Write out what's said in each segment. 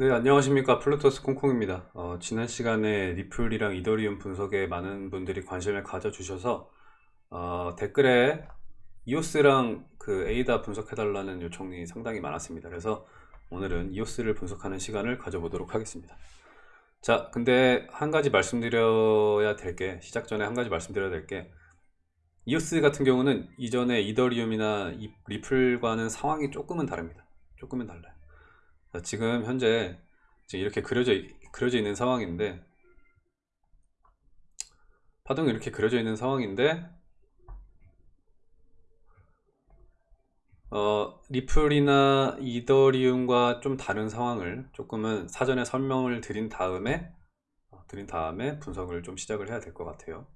네, 안녕하십니까. 플루토스 콩콩입니다. 어, 지난 시간에 리플이랑 이더리움 분석에 많은 분들이 관심을 가져주셔서 어, 댓글에 이오스랑 그 에이다 분석해달라는 요청이 상당히 많았습니다. 그래서 오늘은 이오스를 분석하는 시간을 가져보도록 하겠습니다. 자, 근데 한 가지 말씀드려야 될 게, 시작 전에 한 가지 말씀드려야 될 게, 이오스 같은 경우는 이전에 이더리움이나 이- 리플과는 상황이 조금은 다릅니다. 조금은 달라요. 자, 지금 현재 지금 이렇게 그려져, 그려져 있는 상황인데, 파동이 이렇게 그려져 있는 상황인데, 어, 리플이나 이더리움과 좀 다른 상황을 조금은 사전에 설명을 드린 다음에, 어, 드린 다음에 분석을 좀 시작을 해야 될 것 같아요.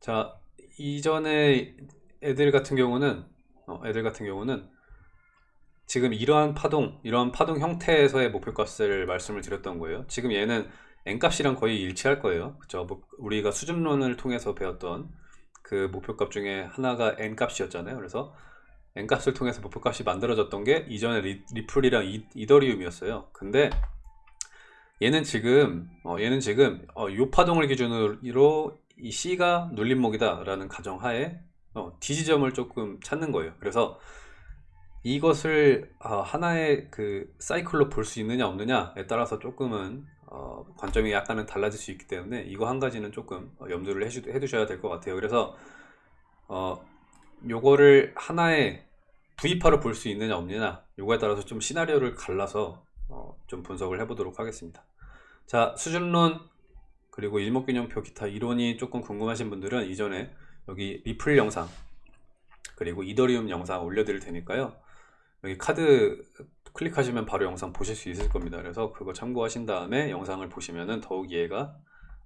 자, 이전에 애들 같은 경우는, 어, 애들 같은 경우는 지금 이러한 파동, 이러한 파동 형태에서의 목표값을 말씀을 드렸던 거예요. 지금 얘는 n값이랑 거의 일치할 거예요. 뭐 우리가 수준론을 통해서 배웠던 그 목표값 중에 하나가 n값이었잖아요. 그래서 n값을 통해서 목표값이 만들어졌던 게 이전에 리, 리플이랑 이, 이더리움이었어요. 근데 얘는 지금 어, 얘는 지금 어, 요 파동을 기준으로 이 C가 눌림목이다 라는 가정하에 어, D 지점을 조금 찾는 거예요. 그래서 이것을 어, 하나의 그 사이클로 볼 수 있느냐 없느냐에 따라서 조금은 어, 관점이 약간은 달라질 수 있기 때문에 이거 한 가지는 조금 어, 염두를 해두셔야 될 것 같아요. 그래서 어, 요거를 하나의 V파로 볼 수 있느냐 없느냐 요거에 따라서 좀 시나리오를 갈라서 어, 좀 분석을 해보도록 하겠습니다. 자 수준론 그리고 일목균형표 기타 이론이 조금 궁금하신 분들은 이전에 여기 리플 영상 그리고 이더리움 영상 올려드릴 테니까요. 여기 카드 클릭하시면 바로 영상 보실 수 있을 겁니다. 그래서 그거 참고하신 다음에 영상을 보시면은 더욱 이해가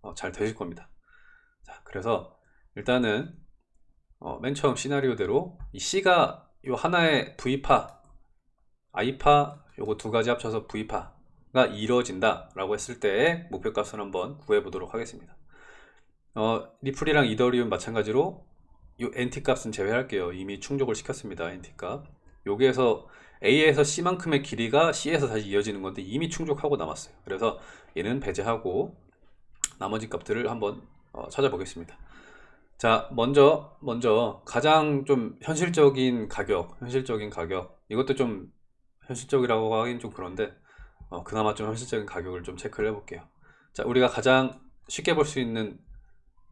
어, 잘 되실 겁니다. 자, 그래서 일단은 어, 맨 처음 시나리오대로 이 C가 요 하나의 V파, I파 요거 두 가지 합쳐서 V파가 이루어진다 라고 했을 때의 목표값을 한번 구해 보도록 하겠습니다. 어, 리플이랑 이더리움 마찬가지로 요 NT 값은 제외할게요. 이미 충족을 시켰습니다. NT 값. 여기에서 A에서 C만큼의 길이가 C에서 다시 이어지는 건데 이미 충족하고 남았어요. 그래서 얘는 배제하고 나머지 값들을 한번 어, 찾아보겠습니다. 자, 먼저 먼저 가장 좀 현실적인 가격, 현실적인 가격 이것도 좀 현실적이라고 하긴 좀 그런데 어, 그나마 좀 현실적인 가격을 좀 체크를 해볼게요. 자, 우리가 가장 쉽게 볼 수 있는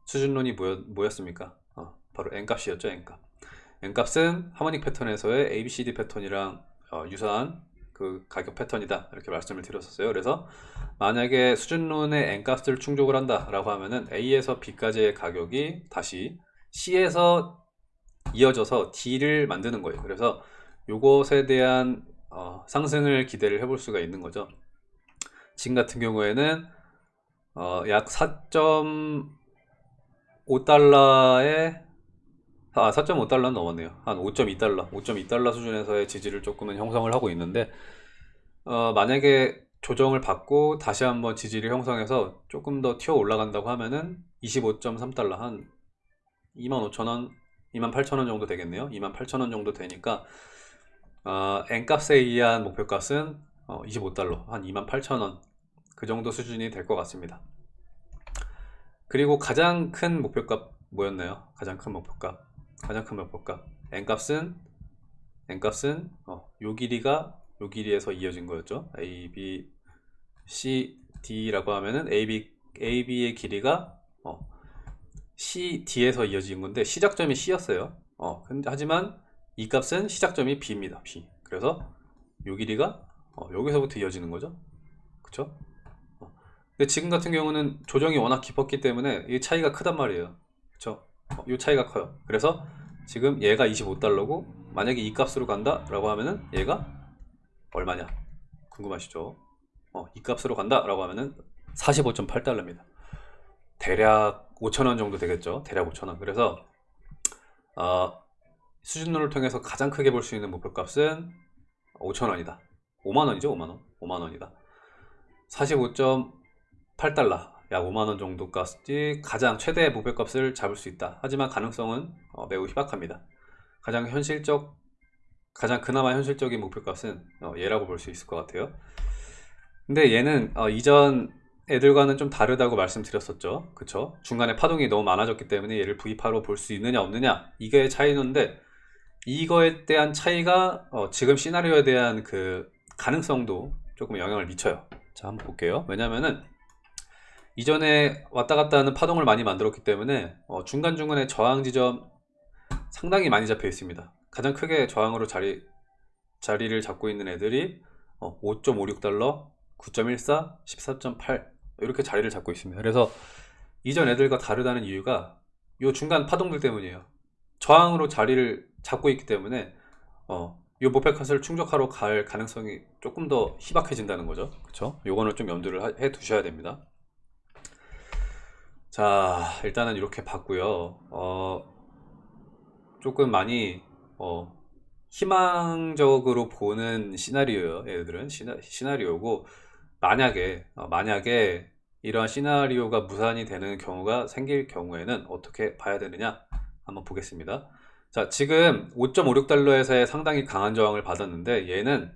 수준론이 뭐였, 뭐였습니까? 어, 바로 n값이었죠, n값. N값은 하모닉 패턴에서의 ABCD 패턴이랑 어, 유사한 그 가격 패턴이다 이렇게 말씀을 드렸었어요. 그래서 만약에 수준론의 n값을 충족을 한다 라고 하면은 A에서 B까지의 가격이 다시 C에서 이어져서 D를 만드는 거예요. 그래서 요것에 대한 어, 상승을 기대를 해볼 수가 있는 거죠. 지금 같은 경우에는 어, 약 4.5달러에 아, 4.5달러 넘었네요. 한 5.2달러, 5.2달러 수준에서의 지지를 조금은 형성을 하고 있는데, 어, 만약에 조정을 받고 다시 한번 지지를 형성해서 조금 더 튀어 올라간다고 하면은 25.3달러, 한 25,000원, 28,000원 정도 되겠네요. 28,000원 정도 되니까, 어, N값에 의한 목표값은 어, 25달러, 한 28,000원. 그 정도 수준이 될 것 같습니다. 그리고 가장 큰 목표값 뭐였나요? 가장 큰 목표값. 큰 목표값. n값은 n값은 어, 요 길이가 요 길이에서 이어진 거였죠. a, b, c, d라고 하면은 a, b, a, b의 길이가 어, c, d에서 이어진 건데 시작점이 c였어요. 어, 근데 하지만 이 값은 시작점이 b입니다. b. 그래서 요 길이가 어, 여기서부터 이어지는 거죠. 그쵸? 어. 근데 지금 같은 경우는 조정이 워낙 깊었기 때문에 이 차이가 크단 말이에요. 그쵸? 어, 이 차이가 커요. 그래서 지금 얘가 25달러고 만약에 이 값으로 간다 라고 하면은 얘가 얼마냐? 궁금하시죠? 어, 이 값으로 간다 라고 하면은 45.8달러입니다. 대략 5천원 정도 되겠죠? 대략 5천원. 그래서 어, 수준론을 통해서 가장 크게 볼 수 있는 목표값은 5천원이다. 5만원이죠? 5만원. 5만원이다. 45.8달러. 약 5만원 정도까지 가장 최대의 목표값을 잡을 수 있다. 하지만 가능성은 어, 매우 희박합니다. 가장 현실적 가장 그나마 현실적인 목표값은 어, 얘라고 볼 수 있을 것 같아요. 근데 얘는 어, 이전 애들과는 좀 다르다고 말씀드렸었죠. 그쵸? 중간에 파동이 너무 많아졌기 때문에 얘를 V8로 볼 수 있느냐 없느냐 이게 차이는데 이거에 대한 차이가 어, 지금 시나리오에 대한 그 가능성도 조금 영향을 미쳐요. 자 한번 볼게요. 왜냐면은 이전에 왔다 갔다 하는 파동을 많이 만들었기 때문에 어, 중간중간에 저항 지점 상당히 많이 잡혀 있습니다. 가장 크게 저항으로 자리, 자리를 잡고 있는 애들이 어, 5.56달러, 9.14, 14.8 이렇게 자리를 잡고 있습니다. 그래서 이전 애들과 다르다는 이유가 이 중간 파동들 때문이에요. 저항으로 자리를 잡고 있기 때문에 어, 이 목표컷을 충족하러 갈 가능성이 조금 더 희박해진다는 거죠. 그렇죠? 요거는 좀 염두를 해 두셔야 됩니다. 자, 일단은 이렇게 봤고요. 어, 조금 많이 어, 희망적으로 보는 시나리오예요. 얘들은 시나, 시나리오고 만약에 어, 만약에 이러한 시나리오가 무산이 되는 경우가 생길 경우에는 어떻게 봐야 되느냐 한번 보겠습니다. 자, 지금 5.56달러에서의 상당히 강한 저항을 받았는데 얘는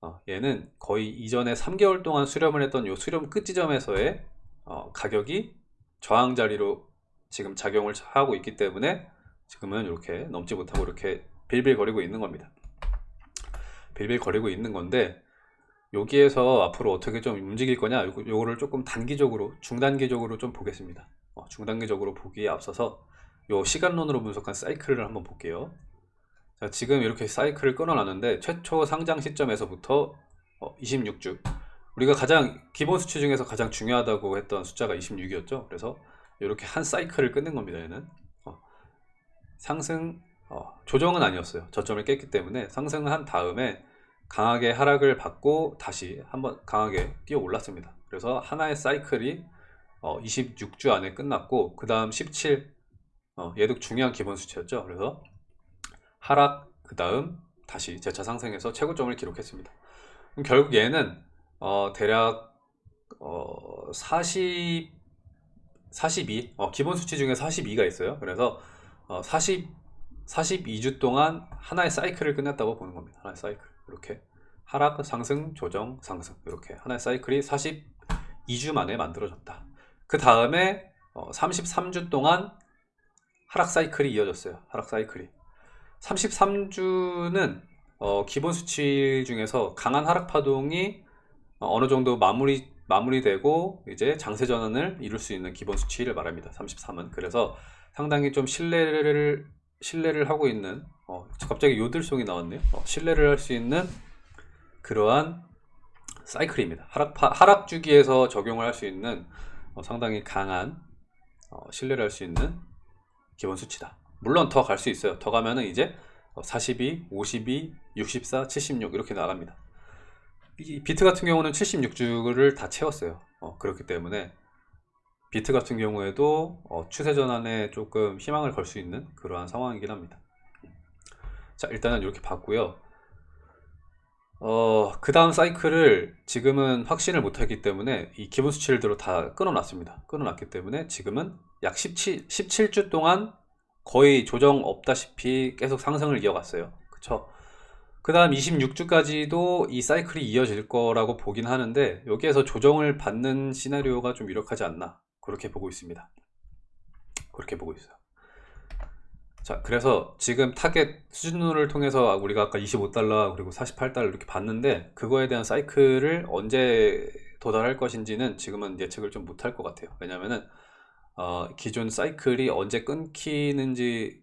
어, 얘는 거의 이전에 3개월 동안 수렴을 했던 요 수렴 끝 지점에서의 어, 가격이 저항 자리로 지금 작용을 하고 있기 때문에 지금은 이렇게 넘지 못하고 이렇게 빌빌거리고 있는 겁니다. 빌빌거리고 있는 건데 여기에서 앞으로 어떻게 좀 움직일 거냐 요거, 요거를 조금 단기적으로 중단기적으로 좀 보겠습니다 어, 중단기적으로 보기에 앞서서 요 시간론으로 분석한 사이클을 한번 볼게요 자, 지금 이렇게 사이클을 끊어놨는데 최초 상장 시점에서부터 어, 26주 우리가 가장 기본 수치 중에서 가장 중요하다고 했던 숫자가 26이었죠 그래서 이렇게 한 사이클을 끊는 겁니다 얘는 어, 상승 어, 조정은 아니었어요 저점을 깼기 때문에 상승한 다음에 강하게 하락을 받고 다시 한번 강하게 뛰어 올랐습니다. 그래서 하나의 사이클이 어, 26주 안에 끝났고 그 다음 17 어, 얘도 중요한 기본 수치였죠. 그래서 하락 그 다음 다시 재차 상승해서 최고점을 기록했습니다. 결국 얘는 어, 대략 어, 40 42 어, 기본 수치 중에 42가 있어요. 그래서 어, 40 42주 동안 하나의 사이클을 끝냈다고 보는 겁니다. 하나의 사이클. 이렇게 하락, 상승, 조정, 상승 이렇게 하나의 사이클이 42주 만에 만들어졌다. 그 다음에 33주 어, 동안 하락 사이클이 이어졌어요. 하락 사이클이 33주는 어, 기본 수치 중에서 강한 하락 파동이 어, 어느 정도 마무리 마무리되고 이제 장세 전환을 이룰 수 있는 기본 수치를 말합니다. 33은 그래서 상당히 좀 신뢰를 신뢰를 하고 있는 어, 갑자기 요들송이 나왔네요. 어, 신뢰를 할 수 있는 그러한 사이클입니다. 하락, 하락 주기에서 적용을 할 수 있는 어, 상당히 강한 어, 신뢰를 할 수 있는 기본 수치다. 물론 더 갈 수 있어요. 더 가면은 이제 42, 52, 64, 76 이렇게 나갑니다. 이 비트 같은 경우는 76주를 다 채웠어요. 어, 그렇기 때문에 비트 같은 경우에도 어, 추세 전환에 조금 희망을 걸 수 있는 그러한 상황이긴 합니다. 자 일단은 이렇게 봤고요. 어, 그 다음 사이클을 지금은 확신을 못하기 때문에 이 기본 수치들로 다 끊어놨습니다. 끊어놨기 때문에 지금은 약 17, 17주 동안 거의 조정 없다시피 계속 상승을 이어갔어요. 그쵸? 그 다음 26주까지도 이 사이클이 이어질 거라고 보긴 하는데 여기에서 조정을 받는 시나리오가 좀 유력하지 않나 그렇게 보고 있습니다. 그렇게 보고 있어요. 자, 그래서 지금 타겟 수준을 통해서 우리가 아까 25달러 그리고 48달러 이렇게 봤는데 그거에 대한 사이클을 언제 도달할 것인지는 지금은 예측을 좀 못할 것 같아요. 왜냐면은 어, 기존 사이클이 언제 끊기는지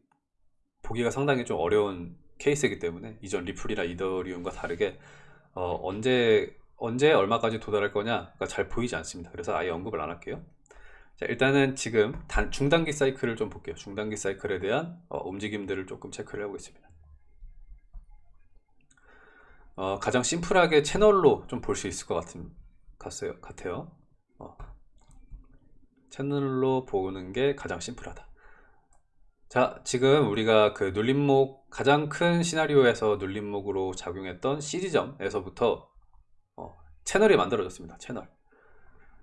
보기가 상당히 좀 어려운 케이스이기 때문에 이전 리플이나 이더리움과 다르게 어, 언제 언제 얼마까지 도달할 거냐가 잘 보이지 않습니다. 그래서 아예 언급을 안 할게요. 자, 일단은 지금 단, 중단기 사이클을 좀 볼게요. 중단기 사이클에 대한 어, 움직임들을 조금 체크를 하고 있습니다. 어, 가장 심플하게 채널로 좀 볼 수 있을 것 같은, 같아요. 같아요. 어, 채널로 보는 게 가장 심플하다. 자, 지금 우리가 그 눌림목, 가장 큰 시나리오에서 눌림목으로 작용했던 C지점에서부터 어, 채널이 만들어졌습니다. 채널.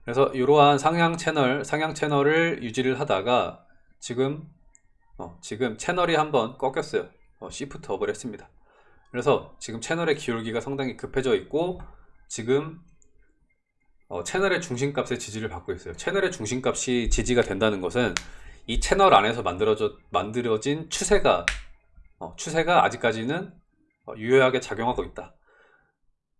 그래서 이러한 상향 채널, 상향 채널을 유지를 하다가 지금 어, 지금 채널이 한번 꺾였어요. 어, 시프트 업을 했습니다. 그래서 지금 채널의 기울기가 상당히 급해져 있고 지금 어, 채널의 중심값의 지지를 받고 있어요. 채널의 중심값이 지지가 된다는 것은 이 채널 안에서 만들어져, 만들어진 추세가 어, 추세가 아직까지는 어, 유효하게 작용하고 있다.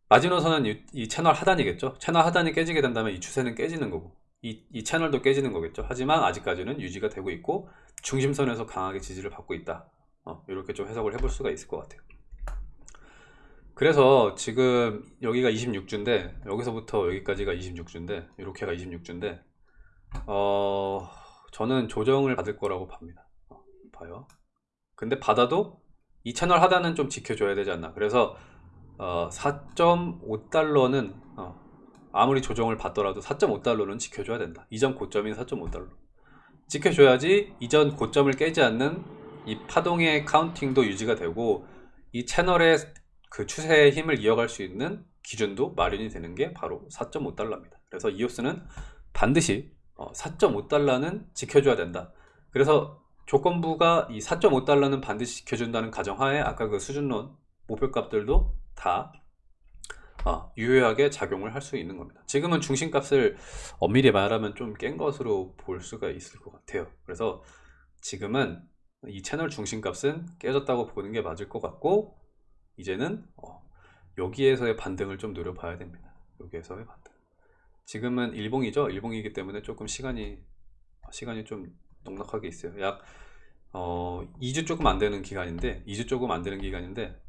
마지노선은 이, 이 채널 하단이겠죠. 채널 하단이 깨지게 된다면 이 추세는 깨지는 거고 이, 이 채널도 깨지는 거겠죠. 하지만 아직까지는 유지가 되고 있고 중심선에서 강하게 지지를 받고 있다. 어, 이렇게 좀 해석을 해볼 수가 있을 것 같아요. 그래서 지금 여기가 26주인데 여기서부터 여기까지가 26주인데 이렇게가 26주인데 어, 저는 조정을 받을 거라고 봅니다. 어, 봐요. 근데 받아도 이 채널 하단은 좀 지켜줘야 되지 않나. 그래서 어, 4.5달러는 어, 아무리 조정을 받더라도 4.5달러는 지켜줘야 된다. 이전 고점인 4.5달러. 지켜줘야지 이전 고점을 깨지 않는 이 파동의 카운팅도 유지가 되고 이 채널의 그 추세의 힘을 이어갈 수 있는 기준도 마련이 되는 게 바로 4.5달러입니다. 그래서 이오스는 반드시 4.5달러는 지켜줘야 된다. 그래서 조건부가 이 4.5달러는 반드시 지켜준다는 가정하에 아까 그 수준론 목표값들도 다 어, 유효하게 작용을 할 수 있는 겁니다. 지금은 중심값을 엄밀히 말하면 좀 깬 것으로 볼 수가 있을 것 같아요. 그래서 지금은 이 채널 중심값은 깨졌다고 보는 게 맞을 것 같고 이제는 어, 여기에서의 반등을 좀 노려봐야 됩니다. 여기에서의 반등. 지금은 일봉이죠. 일봉이기 때문에 조금 시간이 시간이 좀 넉넉하게 있어요. 약 어, 2주 조금 안 되는 기간인데 2주 조금 안 되는 기간인데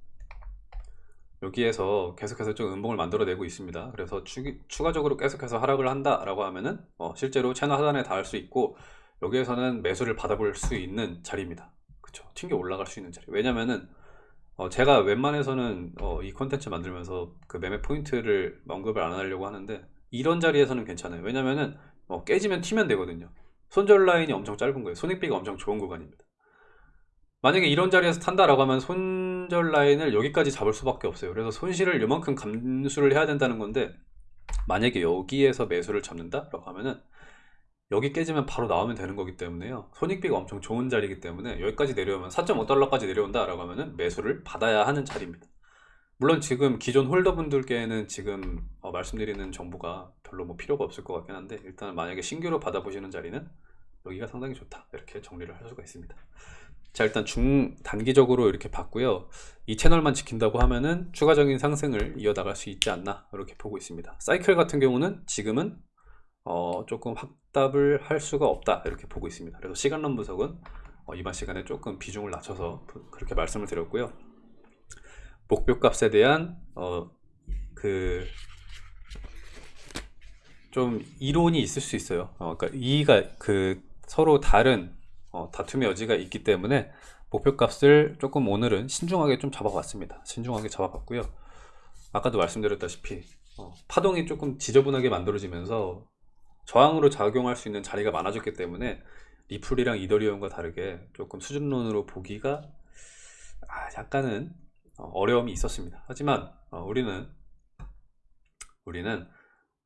여기에서 계속해서 좀 음봉을 만들어내고 있습니다. 그래서 추, 추가적으로 계속해서 하락을 한다 라고 하면은 어, 실제로 채널 하단에 닿을 수 있고 여기에서는 매수를 받아볼 수 있는 자리입니다. 그쵸? 튕겨 올라갈 수 있는 자리. 왜냐면은 어, 제가 웬만해서는 어, 이 컨텐츠 만들면서 그 매매 포인트를 언급을 안 하려고 하는데 이런 자리에서는 괜찮아요. 왜냐면은 어, 깨지면 튀면 되거든요. 손절 라인이 엄청 짧은 거예요. 손익비가 엄청 좋은 구간입니다. 만약에 이런 자리에서 탄다라고 하면 손절 라인을 여기까지 잡을 수밖에 없어요. 그래서 손실을 요만큼 감수를 해야 된다는 건데 만약에 여기에서 매수를 잡는다 라고 하면은 여기 깨지면 바로 나오면 되는 거기 때문에요. 손익비가 엄청 좋은 자리이기 때문에 여기까지 내려오면 4.5달러까지 내려온다 라고 하면은 매수를 받아야 하는 자리입니다. 물론 지금 기존 홀더분들께는 지금 어, 말씀드리는 정보가 별로 뭐 필요가 없을 것 같긴 한데 일단 만약에 신규로 받아보시는 자리는 여기가 상당히 좋다. 이렇게 정리를 할 수가 있습니다. 자 일단 중 단기적으로 이렇게 봤고요. 이 채널만 지킨다고 하면은 추가적인 상승을 이어나갈 수 있지 않나 이렇게 보고 있습니다. 사이클 같은 경우는 지금은 어, 조금 확답을 할 수가 없다 이렇게 보고 있습니다. 그래서 시간론 분석은 어, 이번 시간에 조금 비중을 낮춰서 그렇게 말씀을 드렸고요 목표값에 대한 어, 그 좀 이론이 있을 수 있어요 어, 그러니까 이가 그 서로 다른 어, 다툼의 여지가 있기 때문에 목표값을 조금 오늘은 신중하게 좀 잡아봤습니다. 신중하게 잡아봤고요. 아까도 말씀드렸다시피 어, 파동이 조금 지저분하게 만들어지면서 저항으로 작용할 수 있는 자리가 많아졌기 때문에 리플이랑 이더리움과 다르게 조금 수준론으로 보기가 아, 약간은 어, 어려움이 있었습니다. 하지만 어, 우리는 우리는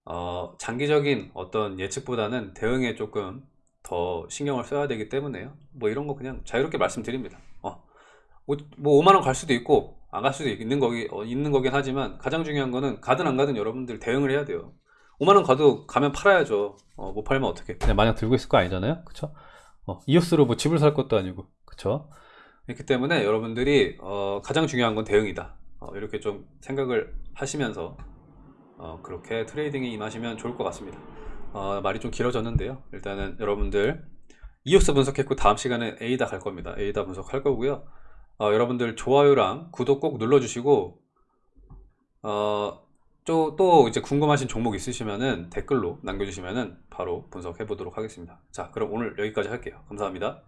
어, 장기적인 어떤 예측보다는 대응에 조금 더 신경을 써야 되기 때문에요. 뭐 이런 거 그냥 자유롭게 말씀드립니다. 어, 뭐 5만 원 갈 수도 있고 안 갈 수도 있는 거기 어, 있는 거긴 하지만 가장 중요한 거는 가든 안 가든 여러분들 대응을 해야 돼요. 5만 원 가도 가면 팔아야죠. 어, 못 팔면 어떻게? 그냥 마냥 들고 있을 거 아니잖아요, 어, 이오스로 뭐 집을 살 것도 아니고, 그쵸 그렇기 때문에 여러분들이 어, 가장 중요한 건 대응이다. 어, 이렇게 좀 생각을 하시면서 어, 그렇게 트레이딩에 임하시면 좋을 것 같습니다. 어, 말이 좀 길어졌는데요. 일단은 여러분들 이오스 분석했고 다음 시간에 에이다 갈 겁니다. 에이다 분석할 거고요. 어, 여러분들 좋아요랑 구독 꼭 눌러주시고 어, 또, 또 이제 궁금하신 종목 있으시면은 댓글로 남겨주시면은 바로 분석해 보도록 하겠습니다. 자, 그럼 오늘 여기까지 할게요. 감사합니다.